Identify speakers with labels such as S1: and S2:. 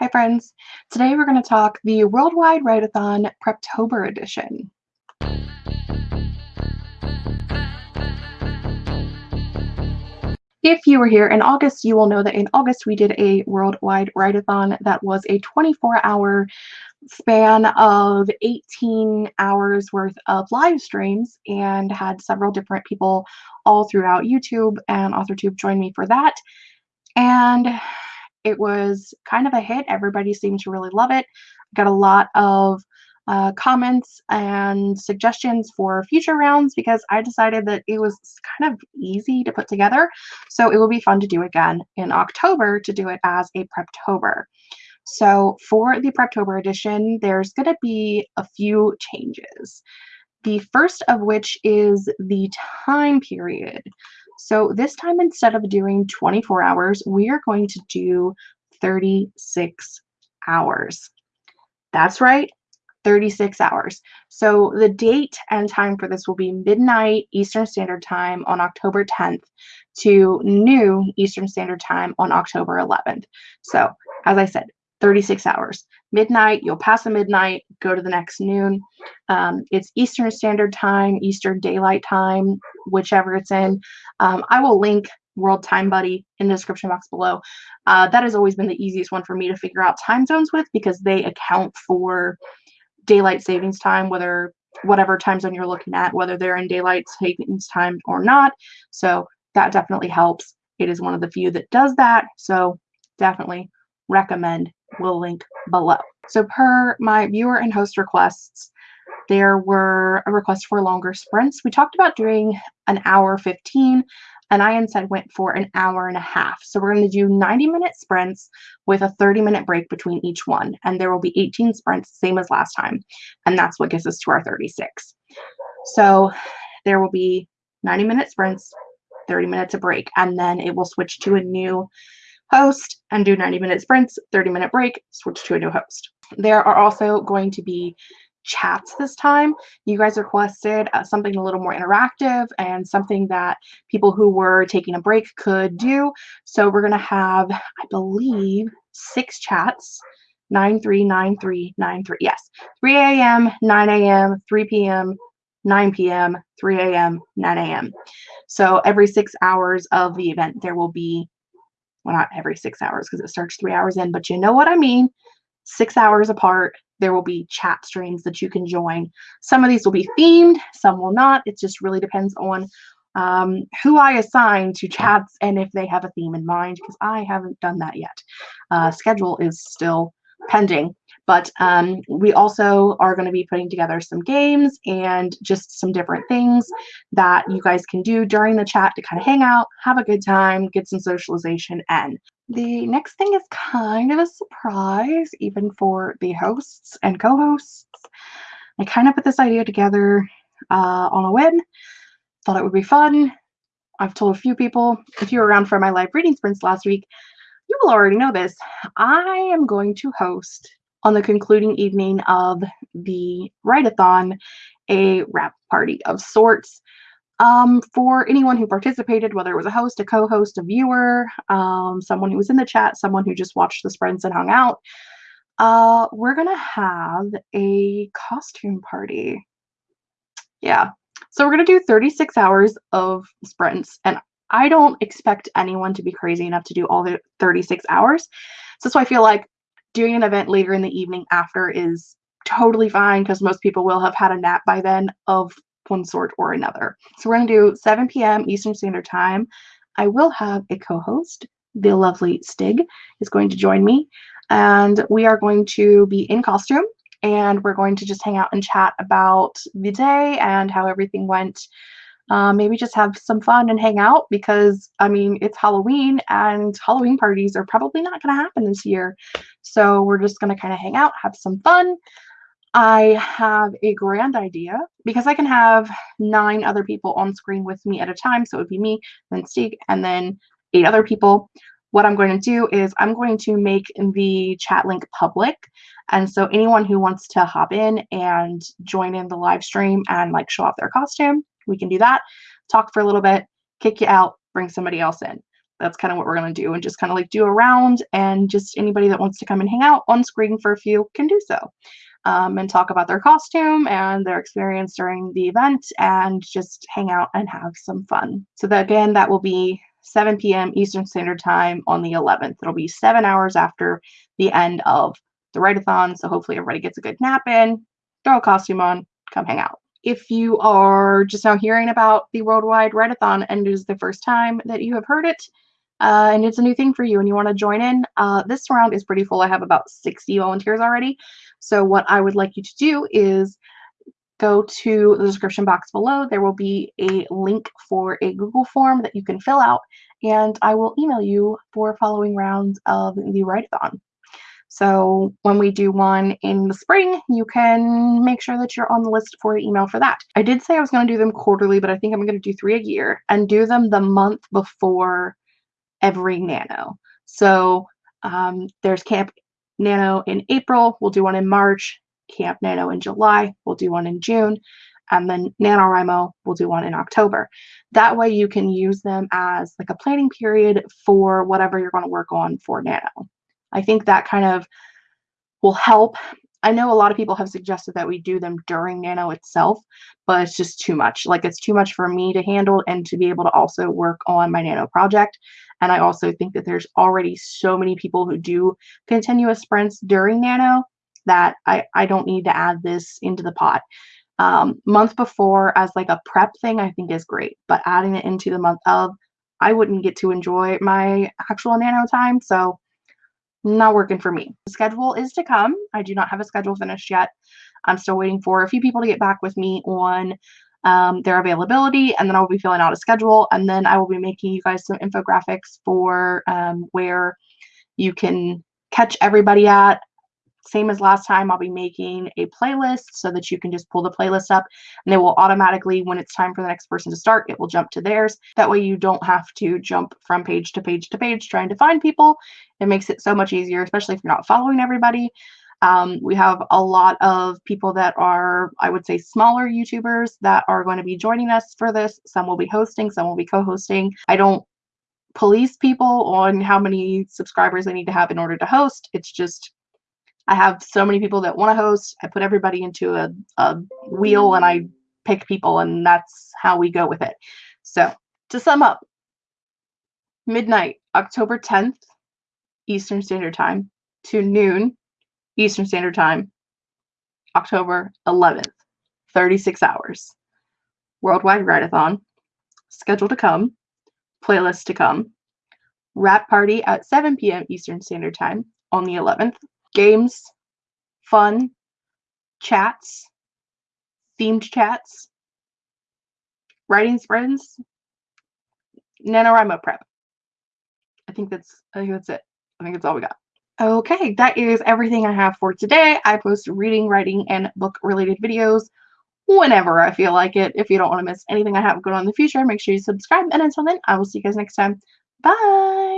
S1: Hi friends! Today we're going to talk the Worldwide Write-A-Thon Preptober edition. If you were here in August, you will know that in August we did a Worldwide Write-A-Thon that was a 24-hour span of 18 hours worth of live streams and had several different people all throughout YouTube and AuthorTube join me for that. And it was kind of a hit. Everybody seemed to really love it. Got a lot of uh, comments and suggestions for future rounds because I decided that it was kind of easy to put together. So it will be fun to do again in October to do it as a Preptober. So for the Preptober edition, there's going to be a few changes. The first of which is the time period. So this time, instead of doing 24 hours, we are going to do 36 hours. That's right, 36 hours. So the date and time for this will be midnight Eastern Standard Time on October 10th to noon Eastern Standard Time on October 11th. So as I said, 36 hours. Midnight, you'll pass the midnight, go to the next noon. Um, it's Eastern Standard Time, Eastern Daylight Time, whichever it's in. Um, I will link World Time Buddy in the description box below. Uh, that has always been the easiest one for me to figure out time zones with because they account for daylight savings time, whether whatever time zone you're looking at, whether they're in daylight savings time or not. So that definitely helps. It is one of the few that does that. So definitely recommend. We'll link below. So per my viewer and host requests, there were a request for longer sprints. We talked about doing an hour 15 and I instead went for an hour and a half. So we're going to do 90 minute sprints with a 30 minute break between each one. And there will be 18 sprints, same as last time. And that's what gets us to our 36. So there will be 90 minute sprints, 30 minutes of break, and then it will switch to a new host and do 90 minute sprints, 30 minute break, switch to a new host. There are also going to be chats this time. You guys requested uh, something a little more interactive and something that people who were taking a break could do. So we're going to have, I believe, six chats. 939393 yes 3 a.m 9 a.m 3 p.m 9 p.m 3 a.m 9 a.m so every six hours of the event there will be well not every six hours because it starts three hours in but you know what i mean six hours apart there will be chat streams that you can join. Some of these will be themed, some will not. It just really depends on um, who I assign to chats and if they have a theme in mind, because I haven't done that yet. Uh, schedule is still pending, but um, we also are going to be putting together some games and just some different things that you guys can do during the chat to kind of hang out, have a good time, get some socialization, and the next thing is kind of a surprise, even for the hosts and co-hosts. I kind of put this idea together uh, on a whim. Thought it would be fun. I've told a few people, if you were around for my live reading sprints last week, you will already know this. I am going to host on the concluding evening of the write-a-thon a wrap party of sorts um, for anyone who participated, whether it was a host, a co-host, a viewer, um, someone who was in the chat, someone who just watched the sprints and hung out, uh, we're gonna have a costume party. Yeah, so we're gonna do 36 hours of sprints, and I don't expect anyone to be crazy enough to do all the 36 hours. So that's why I feel like doing an event later in the evening after is totally fine because most people will have had a nap by then of one sort or another. So we're going to do 7 p.m. Eastern Standard Time. I will have a co-host. The lovely Stig is going to join me. And we are going to be in costume and we're going to just hang out and chat about the day and how everything went. Uh, maybe just have some fun and hang out because I mean it's Halloween and Halloween parties are probably not going to happen this year. So we're just going to kind of hang out, have some fun, I have a grand idea because I can have nine other people on screen with me at a time. So it would be me, then Steve, and then eight other people. What I'm going to do is I'm going to make the chat link public. And so anyone who wants to hop in and join in the live stream and like show off their costume, we can do that. Talk for a little bit, kick you out, bring somebody else in. that's kind of what we're going to do and just kind of like do a round and just anybody that wants to come and hang out on screen for a few can do so um, and talk about their costume and their experience during the event and just hang out and have some fun. So that again, that will be 7 p.m. Eastern Standard Time on the 11th. It'll be seven hours after the end of the write-a-thon. So hopefully everybody gets a good nap in, throw a costume on, come hang out. If you are just now hearing about the Worldwide Write-a-thon and it is the first time that you have heard it, uh, and it's a new thing for you and you want to join in, uh, this round is pretty full. I have about 60 volunteers already. So what I would like you to do is go to the description box below. There will be a link for a Google form that you can fill out, and I will email you for following rounds of the write-a-thon. So when we do one in the spring, you can make sure that you're on the list for the email for that. I did say I was going to do them quarterly, but I think I'm going to do three a year and do them the month before every nano. So um, there's Camp Nano in April, we'll do one in March, Camp Nano in July, we'll do one in June, and then NaNoWriMo, we'll do one in October. That way you can use them as like a planning period for whatever you're going to work on for Nano. I think that kind of will help. I know a lot of people have suggested that we do them during Nano itself, but it's just too much. Like it's too much for me to handle and to be able to also work on my Nano project. And I also think that there's already so many people who do continuous sprints during Nano that I, I don't need to add this into the pot. Um, month before as like a prep thing, I think is great, but adding it into the month of, I wouldn't get to enjoy my actual Nano time. So not working for me. The schedule is to come. I do not have a schedule finished yet. I'm still waiting for a few people to get back with me on um, their availability, and then I'll be filling out a schedule, and then I will be making you guys some infographics for um, where you can catch everybody at. Same as last time, I'll be making a playlist so that you can just pull the playlist up and it will automatically, when it's time for the next person to start, it will jump to theirs. That way you don't have to jump from page to page to page trying to find people. It makes it so much easier, especially if you're not following everybody. Um, we have a lot of people that are, I would say, smaller YouTubers that are going to be joining us for this. Some will be hosting, some will be co-hosting. I don't police people on how many subscribers they need to have in order to host. It's just I have so many people that want to host. I put everybody into a, a wheel and I pick people, and that's how we go with it. So to sum up, midnight, October 10th, Eastern Standard Time to noon Eastern Standard Time, October 11th, 36 hours. Worldwide Write-a-thon, schedule to come, playlist to come, wrap party at 7 p.m. Eastern Standard Time on the 11th, games, fun, chats, themed chats, writing sprints, NaNoWriMo prep. I think that's I think that's it. I think that's all we got. Okay, that is everything I have for today. I post reading, writing, and book related videos whenever I feel like it. If you don't want to miss anything I have going on in the future, make sure you subscribe. And until then, I will see you guys next time. Bye!